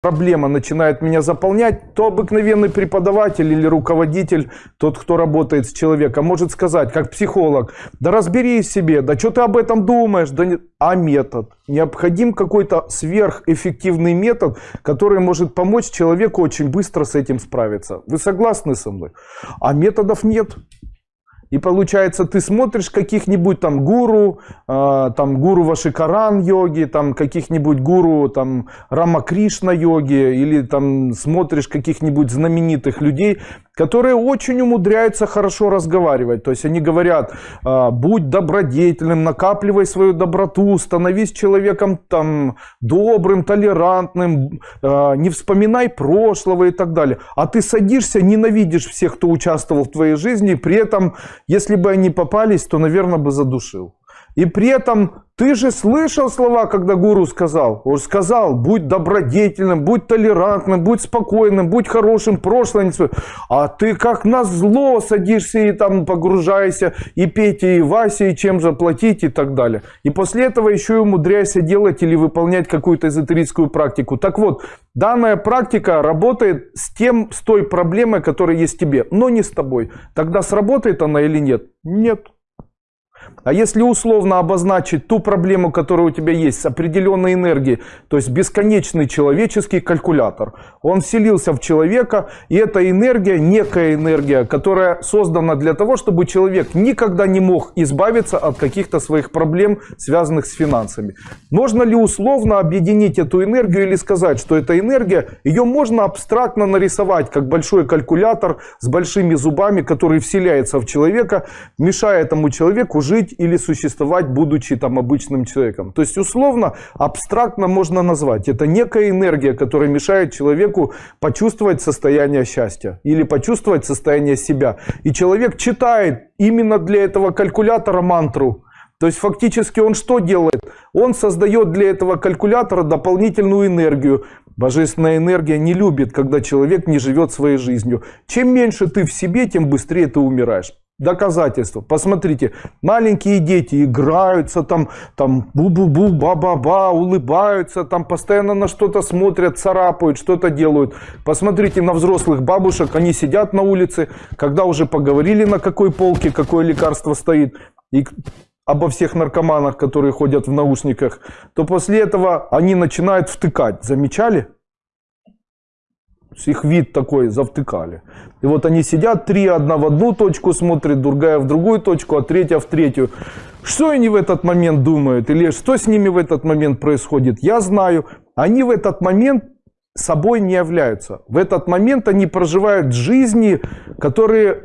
проблема начинает меня заполнять, то обыкновенный преподаватель или руководитель, тот, кто работает с человеком, может сказать, как психолог, да разберись в себе, да что ты об этом думаешь, да не... а метод. Необходим какой-то сверхэффективный метод, который может помочь человеку очень быстро с этим справиться. Вы согласны со мной? А методов нет. И получается, ты смотришь каких-нибудь там гуру, э, там гуру Вашикаран йоги, там каких-нибудь гуру там Рама Кришна йоги, или там смотришь каких-нибудь знаменитых людей, которые очень умудряются хорошо разговаривать. То есть они говорят, э, будь добродетельным, накапливай свою доброту, становись человеком там добрым, толерантным, э, не вспоминай прошлого и так далее. А ты садишься, ненавидишь всех, кто участвовал в твоей жизни, при этом если бы они попались, то, наверное, бы задушил. И при этом ты же слышал слова, когда гуру сказал. Он сказал, будь добродетельным, будь толерантным, будь спокойным, будь хорошим, прошлое. А ты как на зло садишься и там погружаешься, и Петя, и Вася, и чем заплатить и так далее. И после этого еще и умудряйся делать или выполнять какую-то эзотерическую практику. Так вот, данная практика работает с тем, с той проблемой, которая есть тебе, но не с тобой. Тогда сработает она или нет? Нет. А если условно обозначить ту проблему, которая у тебя есть с определенной энергией, то есть бесконечный человеческий калькулятор, он вселился в человека, и эта энергия, некая энергия, которая создана для того, чтобы человек никогда не мог избавиться от каких-то своих проблем, связанных с финансами. Можно ли условно объединить эту энергию или сказать, что эта энергия, ее можно абстрактно нарисовать, как большой калькулятор с большими зубами, который вселяется в человека, мешая этому человеку жить или существовать, будучи там обычным человеком. То есть условно, абстрактно можно назвать. Это некая энергия, которая мешает человеку почувствовать состояние счастья или почувствовать состояние себя. И человек читает именно для этого калькулятора мантру. То есть фактически он что делает? Он создает для этого калькулятора дополнительную энергию. Божественная энергия не любит, когда человек не живет своей жизнью. Чем меньше ты в себе, тем быстрее ты умираешь доказательства. Посмотрите, маленькие дети играются там, там бу-бу-бу, ба-ба-ба, улыбаются, там постоянно на что-то смотрят, царапают, что-то делают. Посмотрите на взрослых бабушек, они сидят на улице, когда уже поговорили на какой полке, какое лекарство стоит, и обо всех наркоманах, которые ходят в наушниках, то после этого они начинают втыкать. Замечали? Их вид такой завтыкали. И вот они сидят, три одна в одну точку смотрит, другая в другую точку, а третья в третью. Что они в этот момент думают или что с ними в этот момент происходит, я знаю. Они в этот момент собой не являются. В этот момент они проживают жизни, которые